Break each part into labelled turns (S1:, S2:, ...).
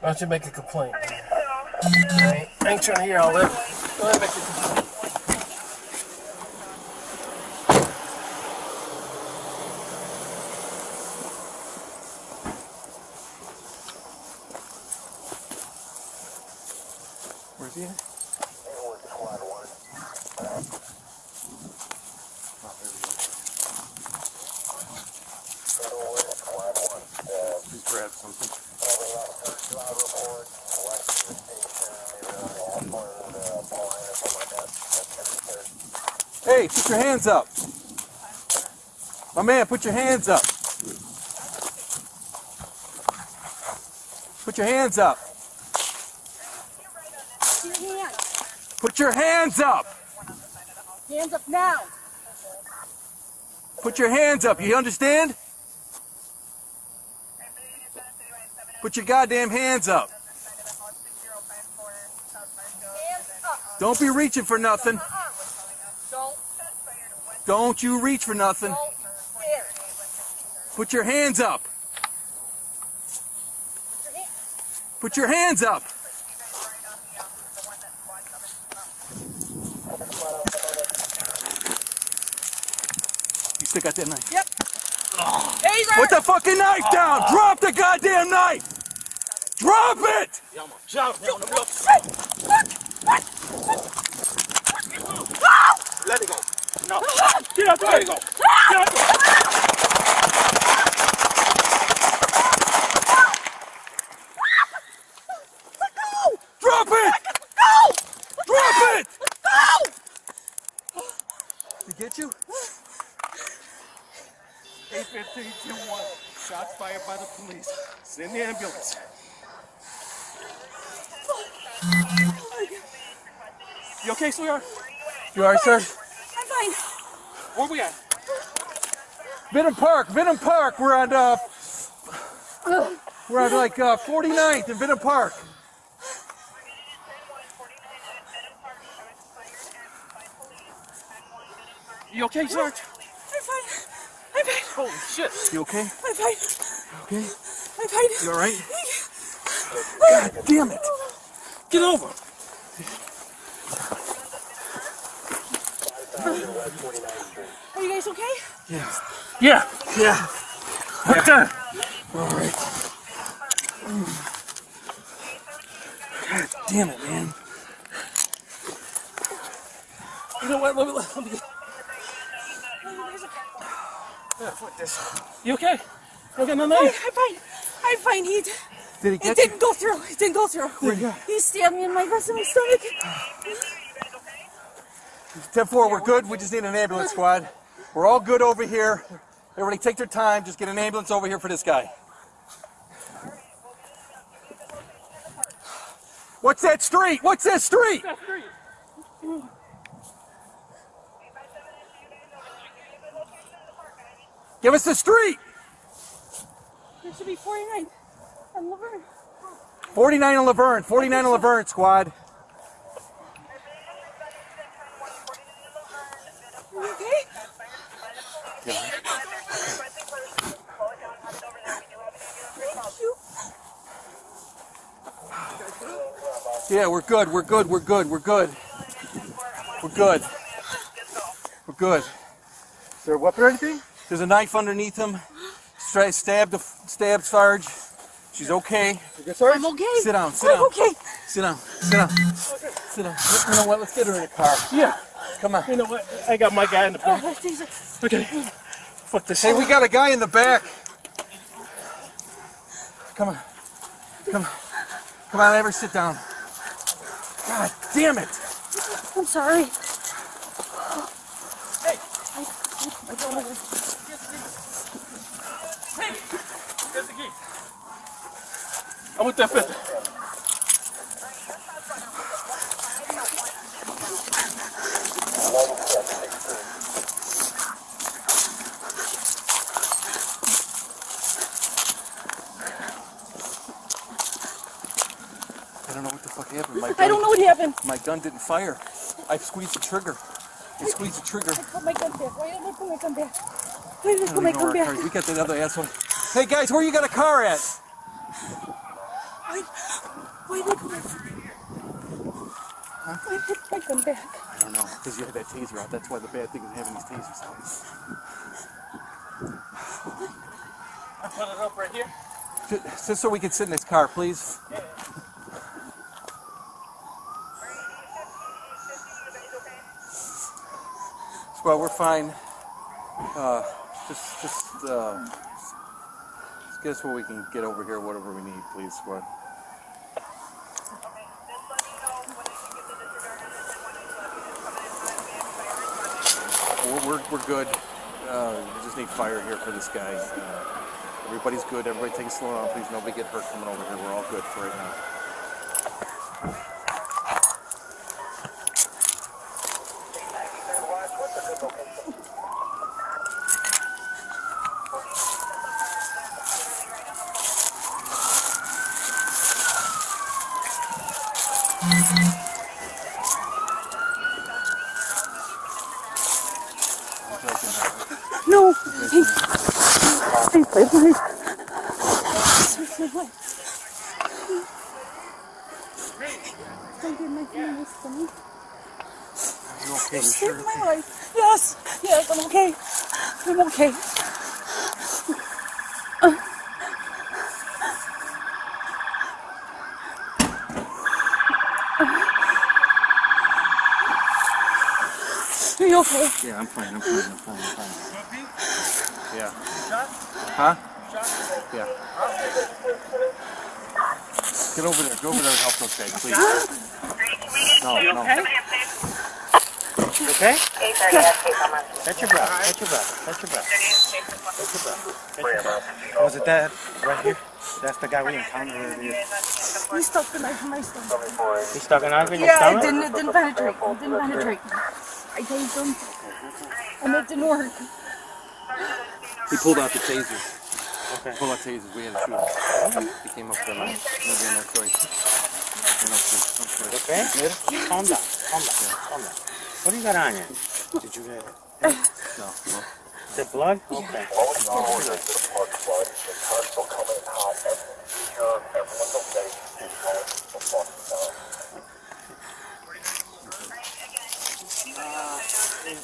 S1: Why don't you make a complaint? I ain't, I ain't trying to hear all that. Go ahead, make a complaint.
S2: Where's he at? Hey, put your hands up. My man, put your hands up. Put your hands up. Put your hands up.
S3: Hands up now.
S2: Put your hands up. You understand? Put your goddamn hands up.
S3: Hands up.
S2: Don't be reaching for nothing.
S3: Don't,
S2: Don't you reach for nothing. Put your hands up. Put your hands up. You still got that knife?
S3: Yep. Taser.
S2: Put the fucking knife down! Drop the goddamn knife! Drop it!
S1: Let it go. No. Get out there. Let it go. Get out there. Let's go!
S2: Drop it! Go! Drop it! Did he get you?
S1: 815 1. Shots fired by the police. Send the ambulance. You okay, sweetheart?
S2: You alright, sir?
S3: I'm fine.
S1: Where we at?
S2: Vittum Park, Vittum Park. We're at, uh, we're on like uh, 49th in Vittum Park.
S1: You okay, Sarge?
S3: I'm fine. I'm fine.
S1: Holy shit.
S2: You okay?
S3: I'm fine.
S2: Okay.
S3: I'm fine.
S2: You alright? God damn it!
S1: Get over.
S3: Are you guys okay?
S2: Yeah.
S1: Yeah.
S2: Yeah.
S1: Right there.
S2: Alright. God damn it, man.
S1: You know what? Let me, let me. Yeah, fuck this. You okay? You okay, no, no.
S3: I'm fine. I'm fine. He,
S2: Did he
S3: it
S2: get you?
S3: didn't go through. It didn't go through.
S2: Where'd he?
S3: He stabbed me in my breast and my stomach.
S2: 10-4, we're good. We just need an ambulance squad. We're all good over here. Everybody take their time. Just get an ambulance over here for this guy. What's that street? What's that street? Give us the street.
S3: There should be 49 on Laverne.
S2: 49 and Laverne. 49 and Laverne squad.
S3: Are you okay? Thank you.
S2: Yeah, we're good. We're good. We're good. We're good. We're good. We're good.
S1: Is there a weapon or anything?
S2: There's a knife underneath him. Stra- Stabbed, the stabbed Sarge. She's okay.
S1: You good, Sarge?
S3: I'm okay.
S2: Sit down. Sit
S3: I'm
S2: down.
S3: okay.
S2: Sit down. Sit down. Sit down. You know what? Let's get her in the car.
S1: Yeah.
S2: Come on.
S1: You know what? I got my guy in the back.
S3: Oh,
S1: Okay. Fuck this.
S2: Hey, we got a guy in the back. Come on. Come on. Come on, Ever sit down. God damn it.
S3: I'm sorry. Hey. Hey.
S1: Get the key. I'm with that fifth.
S2: I don't know what the fuck happened. My gun,
S3: I don't know what happened.
S2: My gun didn't fire. I squeezed the trigger. I squeezed the trigger.
S3: Put my gun back. Why did I put my gun back? Why did I
S2: I
S3: put my gun
S2: where car
S3: back?
S2: We got that other asshole. Hey guys, where you got a car at?
S3: Why, why did Why did they take them back?
S2: I don't know, because you had that taser out. That's why the bad thing is having these tasers out.
S1: I put it up right here.
S2: Ju- Just so we can sit in this car, please. Well, we're fine. Uh, just, just, uh, just get us what we can get over here, whatever we need, please, squad. We're, we're, we're good. Uh, we just need fire here for this guy. Uh, everybody's good. Everybody take it slow down, please. Nobody get hurt coming over here. We're all good for right now.
S3: No! Please, please, please, please. Please, please, please. Don't get my fingers me.
S2: You okay? You
S3: Save
S2: sure?
S3: my life. Yes, yes, I'm okay. I'm okay. Are you okay?
S2: Yeah, I'm fine. I'm fine. I'm fine. I'm fine. Yeah. Huh? Yeah. Get over there. Go over there and help those guys, please. No, no.
S4: Okay? Catch your breath. Catch your breath. Catch your breath. Catch your breath. Catch your breath. Was it that right here? That's the guy we encountered earlier.
S3: You stuck the knife in my stomach.
S4: He stuck a knife in your
S3: Yeah, it didn't, it didn't penetrate. It didn't penetrate. I tased him. And it didn't work.
S2: He pulled out the tasers.
S4: Okay.
S2: Pulled out tasers. We had to shoot him. He came up with a knife. No choice. No choice. No choice.
S4: Okay? Calm down. Calm down. Calm down. What do you got on you? Did you get
S2: No, no.
S4: Is it blood? Okay. Hey,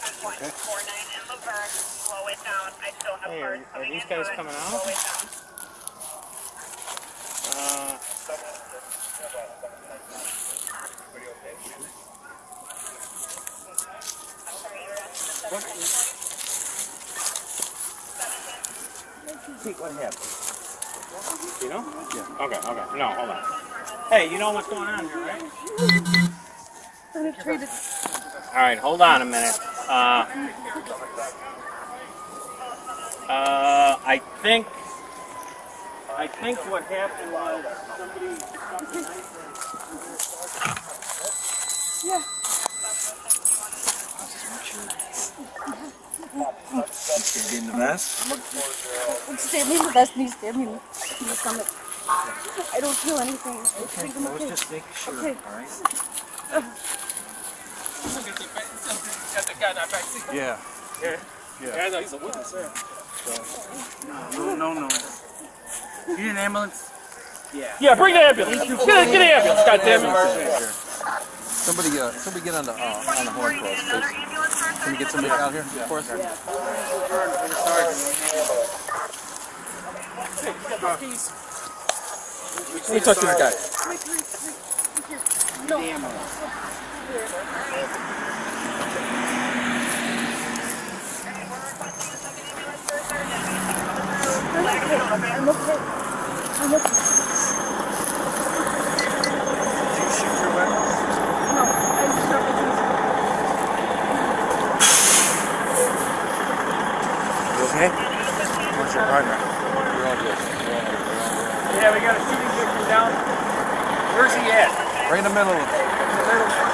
S4: are, are these guys coming out? Uh, Pete, what happened? You know? Yeah. Okay, okay. No, hold on. Hey, you know what's going on here, right? All right, hold on a minute. Uh, uh, I think, I think what happened was somebody.
S3: Yeah.
S2: Get in the vest.
S3: He stabbed me in the vest and he me in the stomach. I don't feel anything. I think I'm okay.
S4: Just making sure.
S3: Okay.
S4: All right.
S1: Got the guy in that back seat.
S2: Yeah.
S1: Yeah.
S2: Yeah.
S1: Yeah, I know he's a witness, sir.
S4: No, no, no. You need an ambulance?
S1: Yeah, Yeah, bring the ambulance. Get, get the ambulance, goddammit.
S2: Somebody, uh, somebody get on the uh, on the horn for us, please. Can you get somebody out here for us?
S1: Let me talk to this guy.
S3: I'm okay. No, I just shot my teeth.
S4: You okay? What's your partner?
S2: We're all good.
S1: Yeah, we got a shooting victim down. Where's he at?
S2: Right in the middle of it.
S1: He's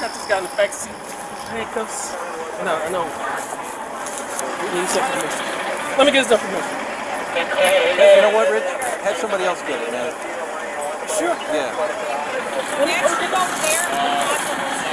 S1: Got this guy in the back seat. Handcuffs. No, I know. We need some information. Let me get his information.
S2: You know what, Rich? Have somebody else get it, man.
S1: Sure.
S2: Yeah.
S5: Next, over there.